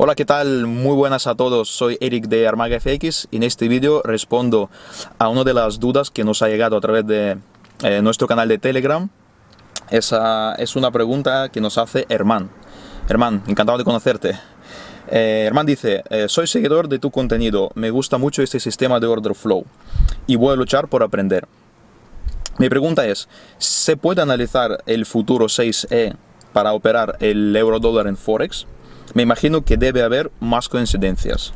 Hola, ¿qué tal? Muy buenas a todos, soy Eric de Armaga FX y en este vídeo respondo a una de las dudas que nos ha llegado a través de eh, nuestro canal de Telegram. Esa es una pregunta que nos hace Herman. Herman, encantado de conocerte. Eh, Herman dice, eh, soy seguidor de tu contenido, me gusta mucho este sistema de order flow y voy a luchar por aprender. Mi pregunta es, ¿se puede analizar el futuro 6E para operar el euro dólar en Forex? Me imagino que debe haber más coincidencias.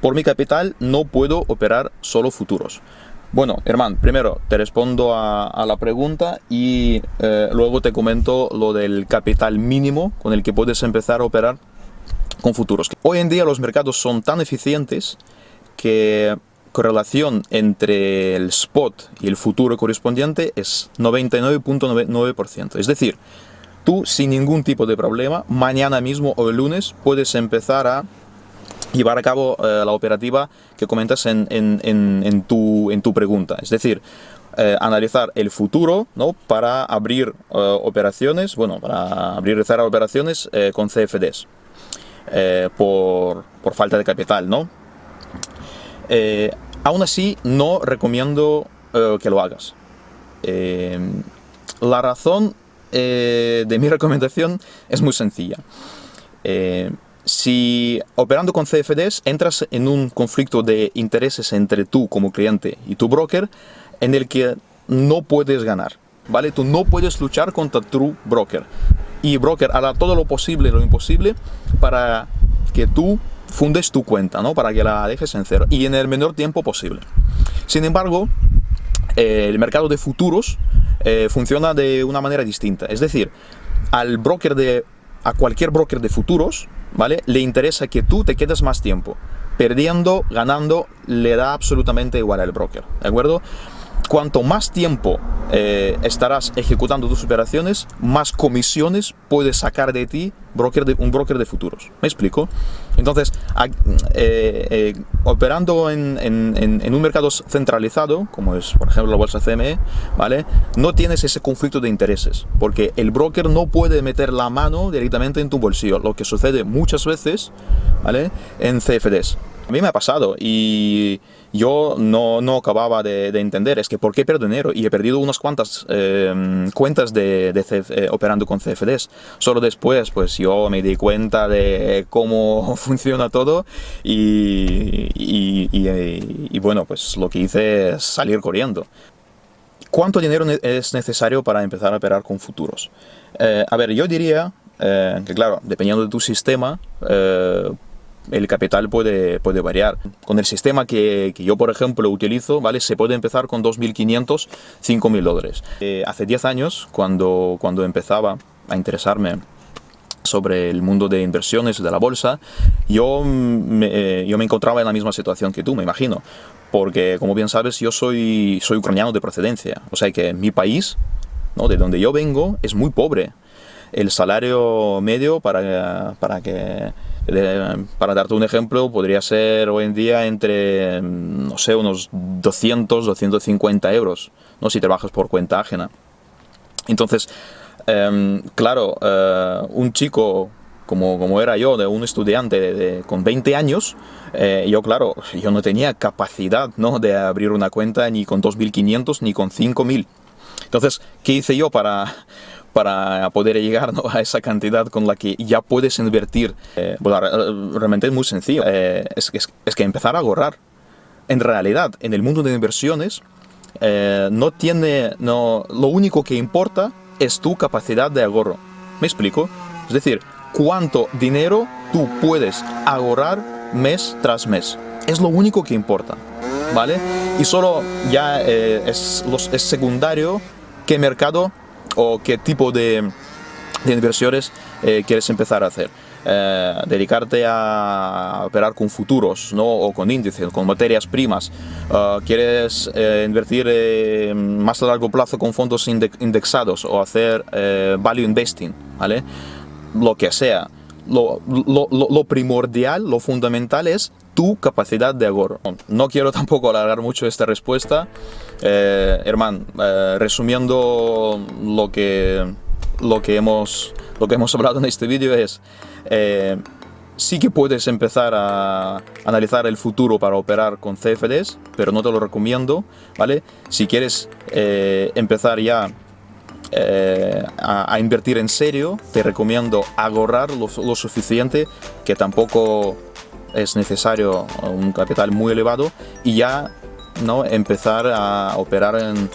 Por mi capital no puedo operar solo futuros. Bueno, hermano, primero te respondo a, la pregunta y eh, luego te comento lo del capital mínimo con el que puedes empezar a operar con futuros. Hoy en día los mercados son tan eficientes que correlación entre el spot y el futuro correspondiente es 99.9%. Es decir, tú sin ningún tipo de problema, mañana mismo o el lunes puedes empezar a llevar a cabo eh, la operativa que comentas en, tu, en, tu, pregunta. Es decir, eh, analizar el futuro ¿no? para abrir eh, operaciones, bueno, para abrir operaciones con CFDs por, por, falta de capital, ¿no? aún así, no recomiendo que lo hagas. la razón eh, de mi recomendación es muy sencilla. Eh, si operando con CFDs entras en un conflicto de intereses entre tú como cliente y tu broker en el que no puedes ganar, ¿vale? Tú no puedes luchar contra tu broker. Y broker hará todo lo posible lo imposible para que tú fundes tu cuenta, ¿no? Para que la dejes en cero y en el menor tiempo posible. Sin embargo, eh, el mercado de futuros eh, funciona de una manera distinta. Es decir, al broker de, a cualquier broker de futuros, ¿vale? Le interesa que tú te quedes más tiempo. Perdiendo, ganando, le da absolutamente igual al broker, ¿de acuerdo? Cuanto más tiempo eh, estarás ejecutando tus operaciones, más comisiones puedes sacar de ti broker de, un broker de futuros. ¿Me explico? Entonces, eh, eh, operando en, en, un mercado centralizado, como es por ejemplo la bolsa CME, ¿vale? no tienes ese conflicto de intereses, porque el broker no puede meter la mano directamente en tu bolsillo, lo que sucede muchas veces ¿vale? en CFDs. A mí me ha pasado y yo no, no acababa de, entender, es que ¿por qué pierdo dinero? Y he perdido unas cuantas em, cuentas de, eh, operando con CFDs. Solo después, pues yo me di cuenta de cómo funciona todo y, y, bueno, pues lo que hice es salir corriendo. ¿Cuánto dinero es necesario para empezar a operar con futuros? Eh, a ver, yo diría eh, que claro, dependiendo de tu sistema, el capital puede, puede variar. Con el sistema que, que, yo, por ejemplo, utilizo, ¿vale? se puede empezar con 2.500, 5.000 dólares. Eh, hace 10 años, cuando, cuando empezaba a interesarme sobre el mundo de inversiones de la bolsa, yo me, eh, yo me encontraba en la misma situación que tú, me imagino. Porque, como bien sabes, yo soy, soy ucraniano de procedencia. O sea que mi país, ¿no? de donde yo vengo, es muy pobre. El salario medio para, para que para darte un ejemplo, podría ser hoy en día entre, no sé, unos 200, 250 euros, ¿no? si trabajas por cuenta ajena. Entonces, em, claro, eh, un chico como, como, era yo, de un estudiante de, con 20 años, eh, yo claro, yo no tenía capacidad ¿no? de abrir una cuenta ni con 2.500 ni con 5.000. Entonces, ¿qué hice yo para, para poder llegar a esa cantidad con la que ya puedes invertir. Eh, realmente es muy sencillo. Eh, es, que empezar a ahorrar. En realidad, en el mundo de inversiones, eh, no tiene, no, lo único que importa es tu capacidad de ahorro. ¿Me explico? Es decir, cuánto dinero tú puedes ahorrar mes tras mes. Es lo único que importa. ¿Vale? Y solo ya es, es secundario qué mercado o qué tipo de, inversiones eh, quieres empezar a hacer. Eh, dedicarte a operar con futuros ¿no? o con índices, con materias primas, eh, quieres invertir más a largo plazo con fondos indexados o hacer value investing, ¿vale? lo que sea. Lo, lo, lo, primordial, lo fundamental es tu capacidad de ahorro. No quiero tampoco alargar mucho esta respuesta, eh, hermano, eh, resumiendo lo que, lo, que hemos, lo que hemos hablado en este vídeo es, eh, sí que puedes empezar a analizar el futuro para operar con CFDs, pero no te lo recomiendo, ¿vale? Si quieres eh, empezar ya a, invertir en serio, te recomiendo ahorrar lo, suficiente, que tampoco es necesario un capital muy elevado, y ya ¿no? empezar a operar en,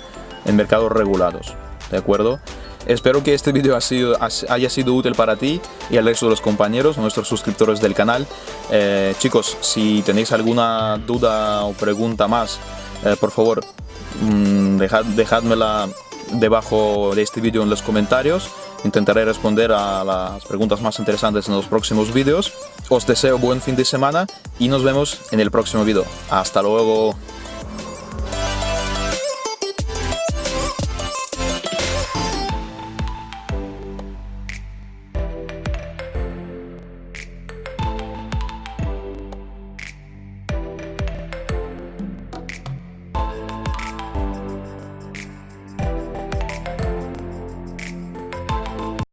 mercados regulados, ¿de acuerdo? Espero que este vídeo haya sido útil para ti y al resto de los compañeros, nuestros suscriptores del canal. Eh, chicos, si tenéis alguna duda o pregunta más, eh, por favor, mmm, dejadmela debajo de este vídeo en los comentarios. Intentaré responder a las preguntas más interesantes en los próximos vídeos. Os deseo buen fin de semana y nos vemos en el próximo vídeo. ¡Hasta luego!